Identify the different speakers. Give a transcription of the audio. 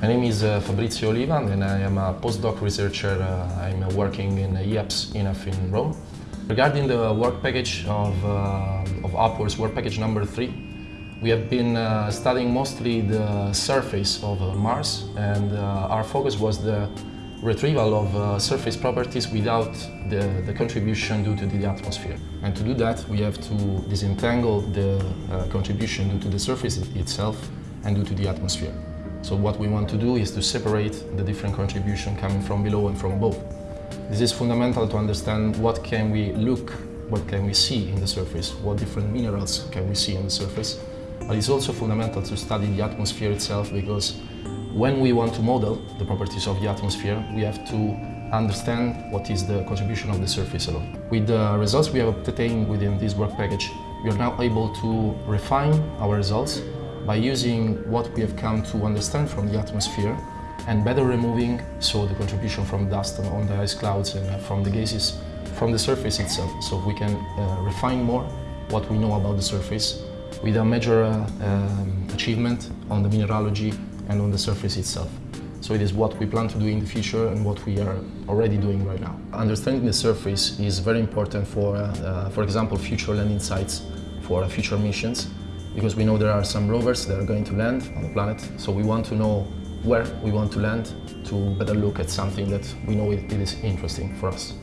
Speaker 1: My name is uh, Fabrizio Oliva and I am a postdoc researcher. Uh, I'm uh, working in IAPS INAF in Rome. Regarding the work package of, uh, of UPWARDS work package number three, we have been uh, studying mostly the surface of uh, Mars and our focus was the retrieval of surface properties without the, the, contribution due to the atmosphere. And to do that, we have to disentangle the contribution due to the surface itself and due to the atmosphere. So what we want to do is to separate the different contribution coming from below and from above. This is fundamental to understand what can we look, what can we see in the surface, what different minerals can we see in the surface. But it's also fundamental to study the atmosphere itself because when we want to model the properties of the atmosphere, we have to understand what is the contribution of the surface alone. With the results we have obtained within this work package, we are now able to refine our results by using what we have come to understand from the atmosphere and better removing so the contribution from dust on the ice clouds and from the gases from the surface itself. So we can uh, refine more what we know about the surface with a major uh, um, achievement on the mineralogy and on the surface itself. So it is what we plan to do in the future and what we are already doing right now. Understanding the surface is very important for, uh, for example, future landing sites for future missions because we know there are some rovers that are going to land on the planet. So we want to know where we want to land to better look at something that we know it, is interesting for us.